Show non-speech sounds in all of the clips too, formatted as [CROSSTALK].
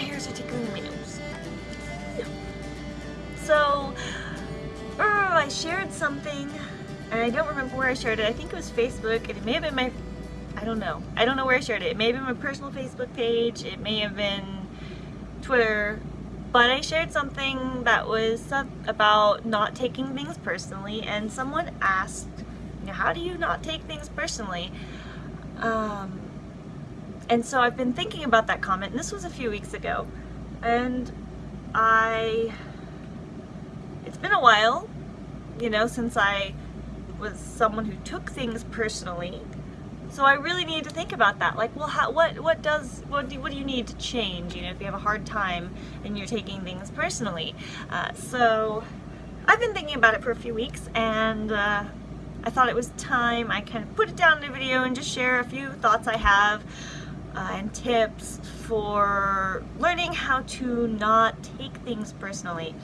hairs are tickling my nose. So, uh, I shared something, and I don't remember where I shared it. I think it was Facebook, and it may have been my, I don't know. I don't know where I shared it. It may have been my personal Facebook page. It may have been Twitter. But I shared something that was about not taking things personally, and someone asked, how do you not take things personally? Um, and so I've been thinking about that comment, and this was a few weeks ago, and I, it's been a while, you know, since I was someone who took things personally, so I really need to think about that. Like, well, how, what what does what do what do you need to change? You know, if you have a hard time and you're taking things personally. Uh, so I've been thinking about it for a few weeks, and uh, I thought it was time I kind of put it down in a video and just share a few thoughts I have uh, and tips for learning how to not take things personally.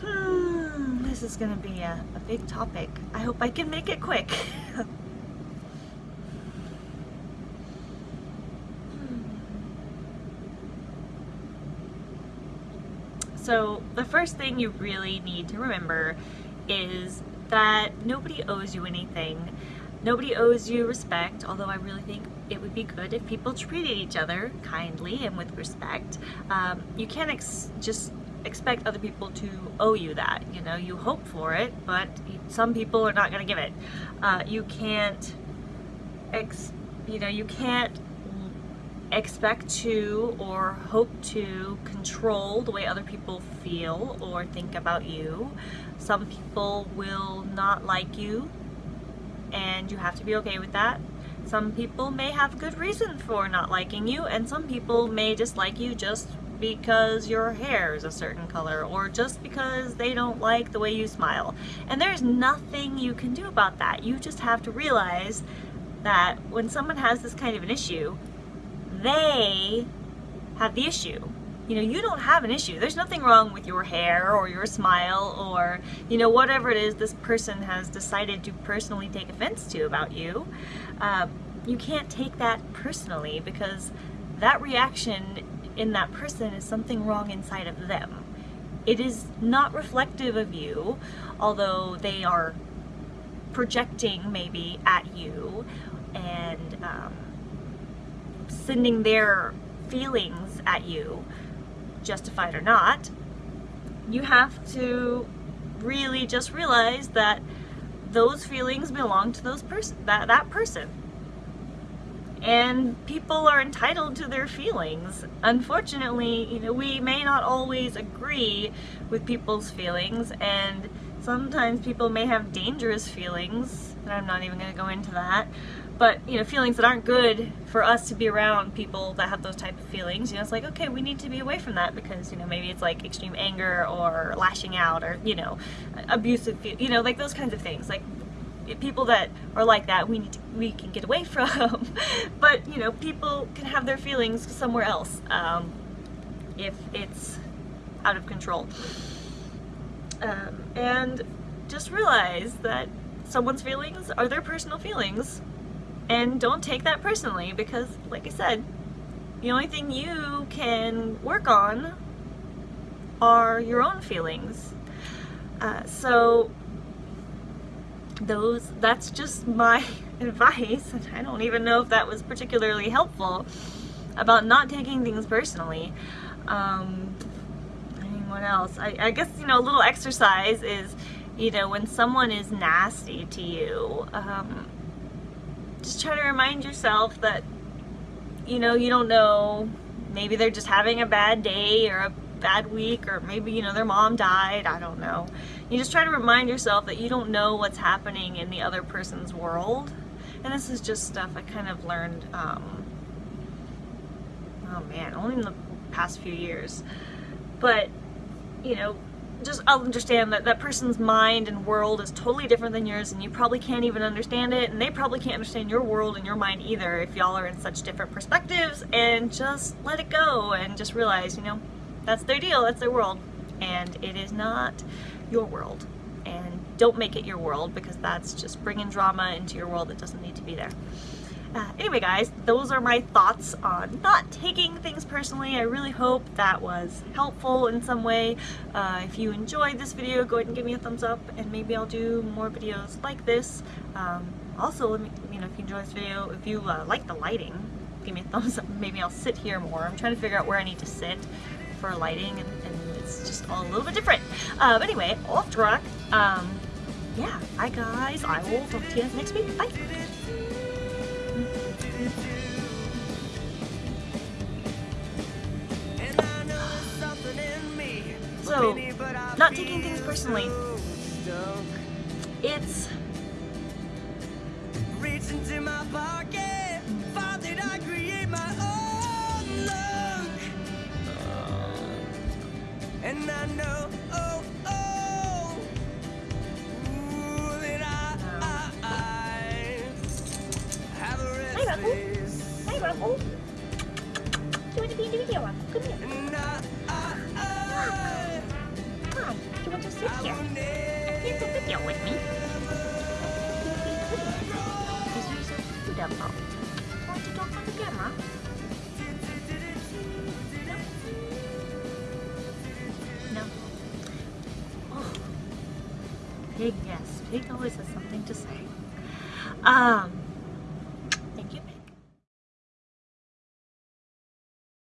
Hmm, this is going to be a, a big topic. I hope I can make it quick. [LAUGHS] So the first thing you really need to remember is that nobody owes you anything. Nobody owes you respect, although I really think it would be good if people treated each other kindly and with respect. Um, you can't ex just expect other people to owe you that. You know, you hope for it, but some people are not going to give it. Uh, you can't, ex you know, you can't expect to or hope to control the way other people feel or think about you. Some people will not like you and you have to be okay with that. Some people may have good reason for not liking you and some people may dislike you just because your hair is a certain color or just because they don't like the way you smile. And there's nothing you can do about that. You just have to realize that when someone has this kind of an issue, they have the issue. You know, you don't have an issue. There's nothing wrong with your hair or your smile or, you know, whatever it is this person has decided to personally take offense to about you. Uh, you can't take that personally because that reaction in that person is something wrong inside of them. It is not reflective of you, although they are projecting maybe at you and um, sending their feelings at you, justified or not, you have to really just realize that those feelings belong to those person that that person. And people are entitled to their feelings. Unfortunately, you know, we may not always agree with people's feelings and sometimes people may have dangerous feelings, and I'm not even going to go into that but you know feelings that aren't good for us to be around people that have those type of feelings you know it's like okay we need to be away from that because you know maybe it's like extreme anger or lashing out or you know abusive you know like those kinds of things. Like people that are like that we need to, we can get away [LAUGHS] from. But you know people can have their feelings somewhere else um, if it's out of control. Um, and just realize that someone's feelings are their personal feelings and don't take that personally because, like I said, the only thing you can work on are your own feelings. Uh, so those that's just my [LAUGHS] advice and I don't even know if that was particularly helpful about not taking things personally. Um, what else? I, I guess, you know, a little exercise is, you know, when someone is nasty to you, um, just try to remind yourself that, you know, you don't know, maybe they're just having a bad day or a bad week or maybe, you know, their mom died, I don't know. You just try to remind yourself that you don't know what's happening in the other person's world. And this is just stuff I kind of learned, um, oh man, only in the past few years. But, you know, just understand that that person's mind and world is totally different than yours and you probably can't even understand it and they probably can't understand your world and your mind either if y'all are in such different perspectives and just let it go and just realize you know that's their deal that's their world and it is not your world. And don't make it your world because that's just bringing drama into your world that doesn't need to be there Anyway guys, those are my thoughts on not taking things personally. I really hope that was helpful in some way. Uh, if you enjoyed this video, go ahead and give me a thumbs up and maybe I'll do more videos like this. Um, also, you know, if you enjoy this video, if you uh, like the lighting, give me a thumbs up. [LAUGHS] Maybe I'll sit here more. I'm trying to figure out where I need to sit for lighting and, and it's just all a little bit different. Uh, but anyway, off track. Um, yeah, bye guys. I will talk to you next week. Bye. So, not taking things personally. It's want to be in the video, Ruffle? Come here. Hi, do you want to sit here? Here's a video with me. Is you so Apple? Want to talk on the camera? No? Oh. Pig, yes. Pig always has something to say. Um,